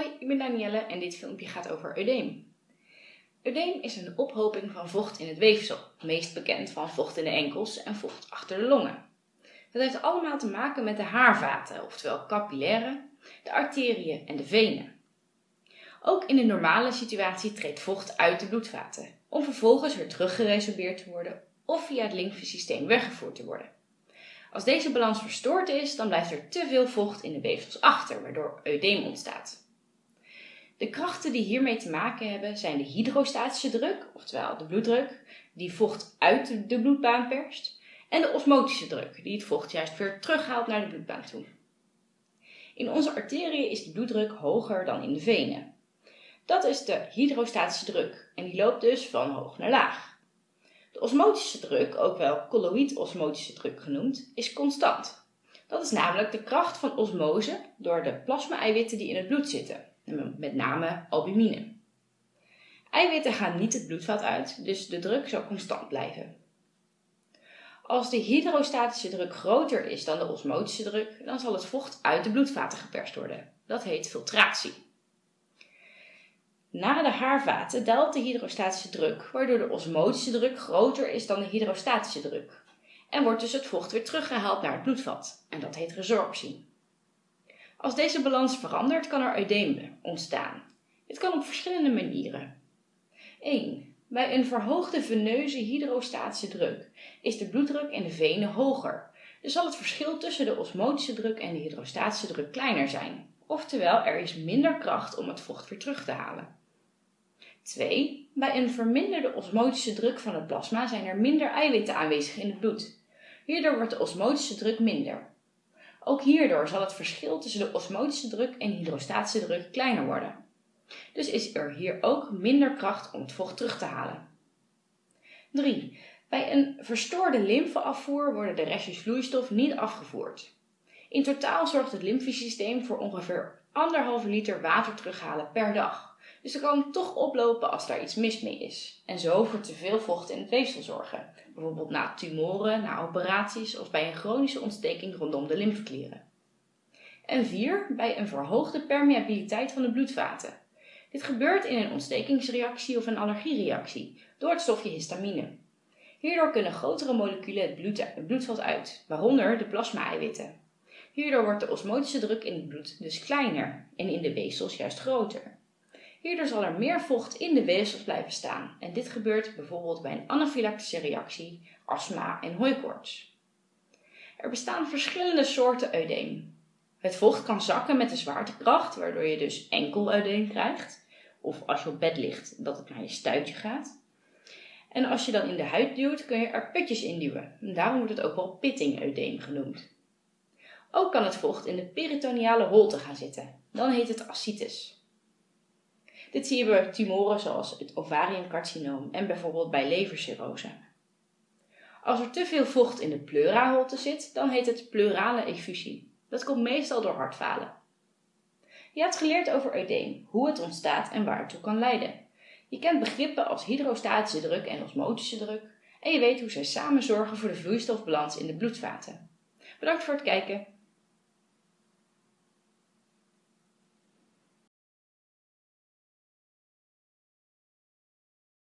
Hoi, ik ben Danielle en dit filmpje gaat over eudeem. Eudeem is een ophoping van vocht in het weefsel, meest bekend van vocht in de enkels en vocht achter de longen. Dat heeft allemaal te maken met de haarvaten, oftewel capillaren, de arteriën en de venen. Ook in de normale situatie treedt vocht uit de bloedvaten, om vervolgens weer teruggeresorbeerd te worden of via het lymfesysteem weggevoerd te worden. Als deze balans verstoord is, dan blijft er te veel vocht in de weefsels achter, waardoor eudeem ontstaat. De krachten die hiermee te maken hebben zijn de hydrostatische druk, oftewel de bloeddruk, die vocht uit de bloedbaan perst, en de osmotische druk, die het vocht juist weer terughaalt naar de bloedbaan toe. In onze arteriën is de bloeddruk hoger dan in de venen. Dat is de hydrostatische druk en die loopt dus van hoog naar laag. De osmotische druk, ook wel colloïd-osmotische druk genoemd, is constant. Dat is namelijk de kracht van osmose door de plasma-eiwitten die in het bloed zitten met name albumine. Eiwitten gaan niet het bloedvat uit, dus de druk zal constant blijven. Als de hydrostatische druk groter is dan de osmotische druk, dan zal het vocht uit de bloedvaten geperst worden. Dat heet filtratie. Na de haarvaten daalt de hydrostatische druk, waardoor de osmotische druk groter is dan de hydrostatische druk. En wordt dus het vocht weer teruggehaald naar het bloedvat. En dat heet resorptie. Als deze balans verandert, kan er eudeem ontstaan. Dit kan op verschillende manieren. 1. Bij een verhoogde veneuze hydrostatische druk is de bloeddruk in de venen hoger. Dus zal het verschil tussen de osmotische druk en de hydrostatische druk kleiner zijn. Oftewel, er is minder kracht om het vocht weer terug te halen. 2. Bij een verminderde osmotische druk van het plasma zijn er minder eiwitten aanwezig in het bloed. Hierdoor wordt de osmotische druk minder. Ook hierdoor zal het verschil tussen de osmotische druk en hydrostatische druk kleiner worden. Dus is er hier ook minder kracht om het vocht terug te halen. 3. Bij een verstoorde lymfeafvoer worden de restjes vloeistof niet afgevoerd. In totaal zorgt het lymfesysteem voor ongeveer 1,5 liter water terughalen per dag. Dus er kan toch oplopen als daar iets mis mee is. En zo voor te veel vocht in het weefsel zorgen. Bijvoorbeeld na tumoren, na operaties of bij een chronische ontsteking rondom de lymfeklieren. En 4. Bij een verhoogde permeabiliteit van de bloedvaten. Dit gebeurt in een ontstekingsreactie of een allergiereactie door het stofje histamine. Hierdoor kunnen grotere moleculen het, bloed, het bloedvat uit, waaronder de plasma-eiwitten. Hierdoor wordt de osmotische druk in het bloed dus kleiner en in de weefsels juist groter. Hierdoor zal er meer vocht in de weefsels blijven staan en dit gebeurt bijvoorbeeld bij een anafylactische reactie, astma en hooikoorts. Er bestaan verschillende soorten eudeem. Het vocht kan zakken met de zwaartekracht, waardoor je dus enkel eudeem krijgt. Of als je op bed ligt, dat het naar je stuitje gaat. En als je dan in de huid duwt, kun je er putjes in duwen. daarom wordt het ook wel pitting-eudeem genoemd. Ook kan het vocht in de peritoneale holte gaan zitten. Dan heet het ascites. Dit zie je bij tumoren zoals het ovariumcarcinoom en bijvoorbeeld bij levercirrose. Als er te veel vocht in de pleuraholte zit, dan heet het pleurale effusie. Dat komt meestal door hartfalen. Je hebt geleerd over eudeem, hoe het ontstaat en waar het toe kan leiden. Je kent begrippen als hydrostatische druk en osmotische druk en je weet hoe zij samen zorgen voor de vloeistofbalans in de bloedvaten. Bedankt voor het kijken.